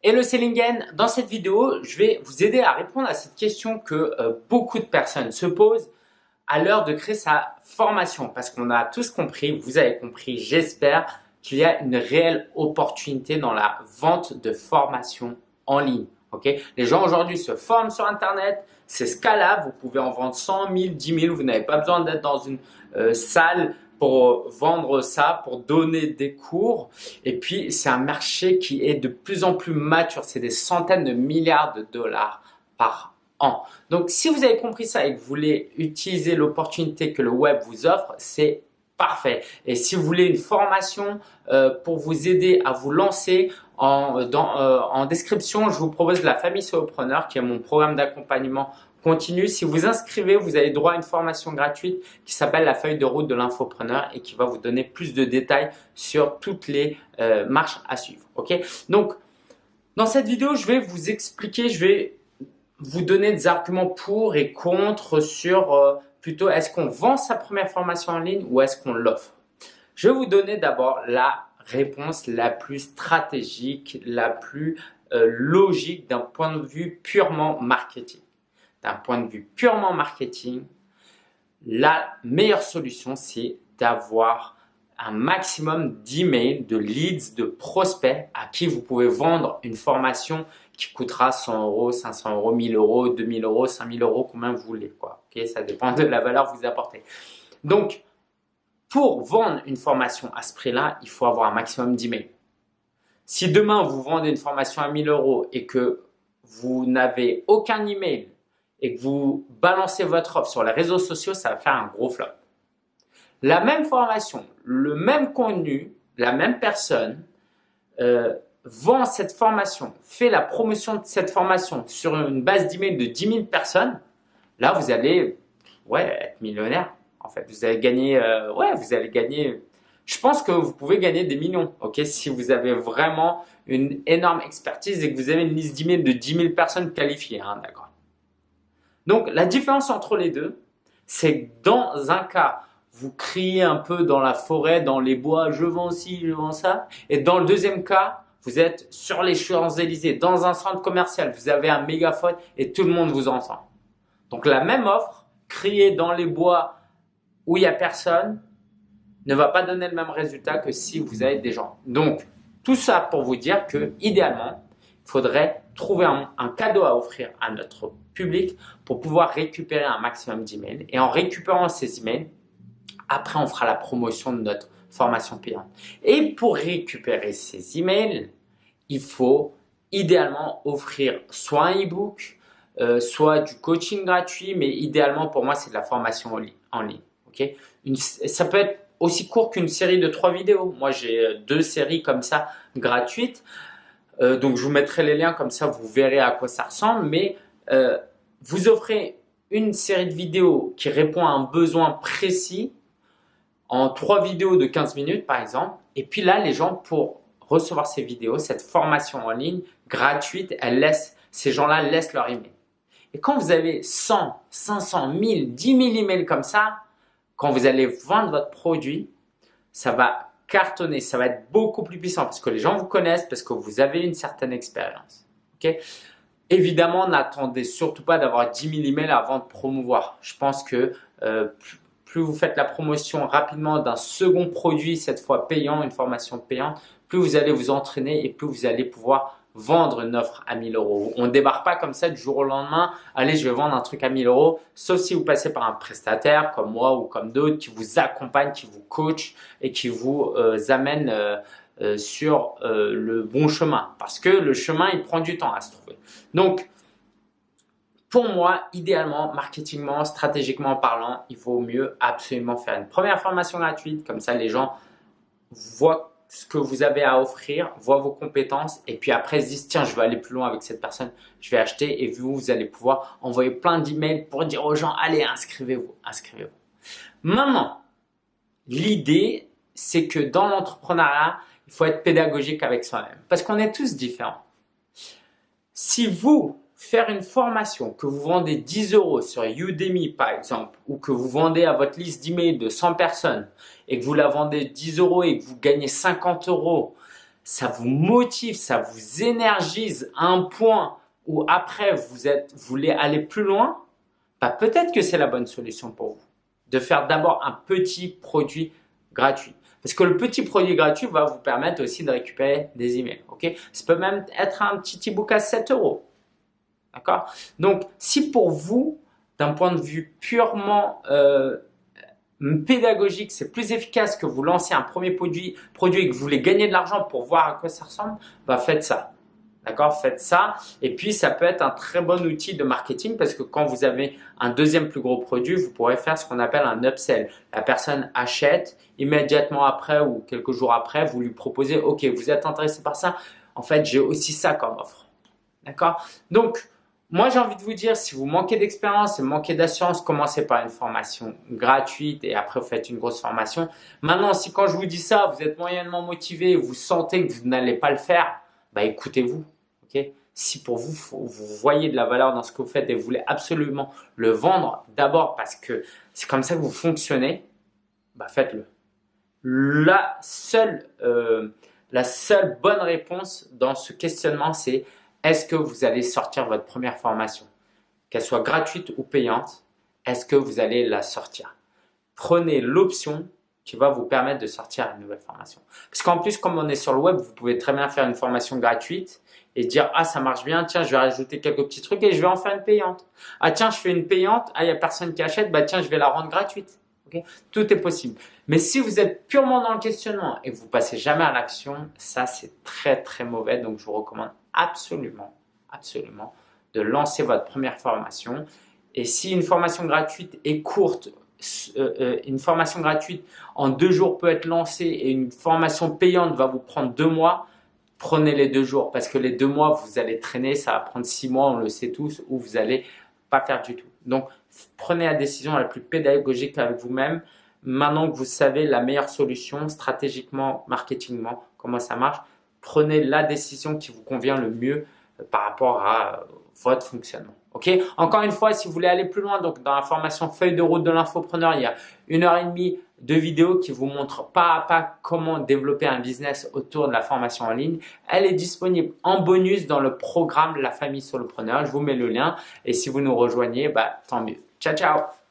Hello Sellingen, dans cette vidéo, je vais vous aider à répondre à cette question que euh, beaucoup de personnes se posent à l'heure de créer sa formation. Parce qu'on a tous compris, vous avez compris, j'espère, qu'il y a une réelle opportunité dans la vente de formation en ligne. Okay Les gens aujourd'hui se forment sur Internet, c'est scalable, vous pouvez en vendre 100 000, 10 000, vous n'avez pas besoin d'être dans une euh, salle pour vendre ça, pour donner des cours. Et puis, c'est un marché qui est de plus en plus mature. C'est des centaines de milliards de dollars par an. Donc, si vous avez compris ça et que vous voulez utiliser l'opportunité que le web vous offre, c'est parfait. Et si vous voulez une formation euh, pour vous aider à vous lancer, en, euh, en description, je vous propose la famille solopreneur qui est mon programme d'accompagnement Si vous inscrivez, vous avez droit à une formation gratuite qui s'appelle la feuille de route de l'infopreneur et qui va vous donner plus de détails sur toutes les euh, marches à suivre. Donc, dans cette vidéo, je vais vous expliquer, je vais vous donner des arguments pour et contre sur euh, plutôt est-ce qu'on vend sa première formation en ligne ou est-ce qu'on l'offre? Je vais vous donner d'abord la réponse la plus stratégique, la plus euh, logique d'un point de vue purement marketing d'un point de vue purement marketing, la meilleure solution, c'est d'avoir un maximum d'emails, de leads, de prospects à qui vous pouvez vendre une formation qui coûtera 100 euros, 500 euros, 1000 euros, 2000 euros, 5000 euros, combien vous voulez. Quoi. Ça dépend de la valeur que vous apportez. Donc, pour vendre une formation à ce prix-là, il faut avoir un maximum d'emails. Si demain, vous vendez une formation à 1000 euros et que vous n'avez aucun email et que vous balancez votre offre sur les réseaux sociaux, ça va faire un gros flop. La même formation, le même contenu, la même personne euh, vend cette formation, fait la promotion de cette formation sur une base d'email de 10 000 personnes, là vous allez ouais, être millionnaire. En fait, vous allez gagner, euh, ouais, vous allez gagner. Je pense que vous pouvez gagner des millions, ok, si vous avez vraiment une énorme expertise et que vous avez une liste d'emails de 10 000 personnes qualifiées, hein. Donc, la différence entre les deux, c'est que dans un cas, vous criez un peu dans la forêt, dans les bois, je vends ci, je vends ça. Et dans le deuxième cas, vous êtes sur les Champs-Élysées, dans un centre commercial, vous avez un mégaphone et tout le monde vous entend. Donc, la même offre, crier dans les bois où il n'y a personne, ne va pas donner le même résultat que si vous avez des gens. Donc, tout ça pour vous dire que, idéalement, il faudrait trouver un, cadeau à offrir à notre public pour pouvoir récupérer un maximum d'emails. Et en récupérant ces emails, après, on fera la promotion de notre formation payante. Et pour récupérer ces emails, il faut idéalement offrir soit un e-book, euh, soit du coaching gratuit, mais idéalement pour moi, c'est de la formation en ligne. ça peut être aussi court qu'une série de trois vidéos. Moi, j'ai deux séries comme ça gratuites. Euh, donc, je vous mettrai les liens comme ça, vous verrez à quoi ça ressemble. Mais euh, vous offrez une série de vidéos qui répond à un besoin précis en trois vidéos de 15 minutes par exemple. Et puis là, les gens pour recevoir ces vidéos, cette formation en ligne gratuite, elle laisse, ces gens-là laissent leur email. Et quand vous avez 100, 500, 1000, 10 000 emails comme ça, quand vous allez vendre votre produit, ça va cartonner, ça va être beaucoup plus puissant parce que les gens vous connaissent, parce que vous avez une certaine expérience. Évidemment, n'attendez surtout pas d'avoir 10 000 emails avant de promouvoir. Je pense que euh, plus, vous faites la promotion rapidement d'un second produit, cette fois payant, une formation payante, plus vous allez vous entraîner et plus vous allez pouvoir vendre une offre à 1000 euros. On ne débarque pas comme ça du jour au lendemain, allez je vais vendre un truc à 1000 euros, sauf si vous passez par un prestataire comme moi ou comme d'autres qui vous accompagne, qui vous coach et qui vous euh, amène euh, euh, sur le bon chemin parce que le chemin il prend du temps à se trouver. Donc pour moi, idéalement, marketingment, stratégiquement parlant, il vaut mieux absolument faire une première formation gratuite. Comme ça, les gens voient ce que vous avez à offrir, voient vos compétences et puis après se disent tiens, je vais aller plus loin avec cette personne, je vais acheter et vous, vous allez pouvoir envoyer plein d'emails pour dire aux gens allez, inscrivez-vous, inscrivez-vous. Maintenant, l'idée, c'est que dans l'entrepreneuriat, il faut être pédagogique avec soi-même parce qu'on est tous différents. Si vous, faire une formation que vous vendez 10 euros sur Udemy par exemple ou que vous vendez à votre liste d'emails de 100 personnes et que vous la vendez 10 euros et que vous gagnez 50 euros, ça vous motive, ça vous énergise à un point où après vous voulez aller plus loin, bah peut-être que c'est la bonne solution pour vous. De faire d'abord un petit produit gratuit. Parce que le petit produit gratuit va vous permettre aussi de récupérer des emails. Ok? Ça peut même être un petit e-book à 7 euros. D'accord? Donc, si pour vous, d'un point de vue purement euh, pédagogique, c'est plus efficace que vous lancez un premier produit, produit et que vous voulez gagner de l'argent pour voir à quoi ça ressemble, bah faites ça. D'accord? Faites ça. Et puis, ça peut être un très bon outil de marketing parce que quand vous avez un deuxième plus gros produit, vous pourrez faire ce qu'on appelle un upsell. La personne achète immédiatement après ou quelques jours après, vous lui proposez, OK, vous êtes intéressé par ça. En fait, j'ai aussi ça comme offre. D'accord? Donc, moi, j'ai envie de vous dire, si vous manquez d'expérience et manquez d'assurance, commencez par une formation gratuite et après vous faites une grosse formation. Maintenant, si quand je vous dis ça, vous êtes moyennement motivé, vous sentez que vous n'allez pas le faire, bah écoutez-vous. Si pour vous, vous voyez de la valeur dans ce que vous faites et vous voulez absolument le vendre, d'abord parce que c'est comme ça que vous fonctionnez, bah faites-le. La seule, euh, la seule bonne réponse dans ce questionnement, c'est est-ce que vous allez sortir votre première formation Qu'elle soit gratuite ou payante, est-ce que vous allez la sortir? Prenez l'option qui va vous permettre de sortir une nouvelle formation. Parce qu'en plus, comme on est sur le web, vous pouvez très bien faire une formation gratuite et dire ah ça marche bien, tiens je vais rajouter quelques petits trucs et je vais en faire une payante. Ah tiens je fais une payante, ah il n'y a personne qui achète, bah tiens je vais la rendre gratuite. Tout est possible. Mais si vous êtes purement dans le questionnement et que vous passez jamais à l'action, ça c'est très très mauvais. Donc je vous recommande absolument, absolument de lancer votre première formation. Et si une formation gratuite est courte, euh, euh, une formation gratuite en deux jours peut être lancée et une formation payante va vous prendre deux mois, prenez les deux jours parce que les deux mois, vous allez traîner, ça va prendre six mois, on le sait tous, ou vous allez pas faire du tout. Donc, prenez la décision la plus pédagogique avec vous-même. Maintenant que vous savez la meilleure solution stratégiquement, marketingement, comment ça marche, prenez la décision qui vous convient le mieux euh, par rapport à votre fonctionnement. Ok? Encore une fois, si vous voulez aller plus loin, donc dans la formation feuille de route de l'infopreneur, il y a une heure et demie de vidéos qui vous montrent pas à pas comment développer un business autour de la formation en ligne. Elle est disponible en bonus dans le programme La famille solopreneur. Je vous mets le lien et si vous nous rejoignez, bah, tant mieux. Ciao, ciao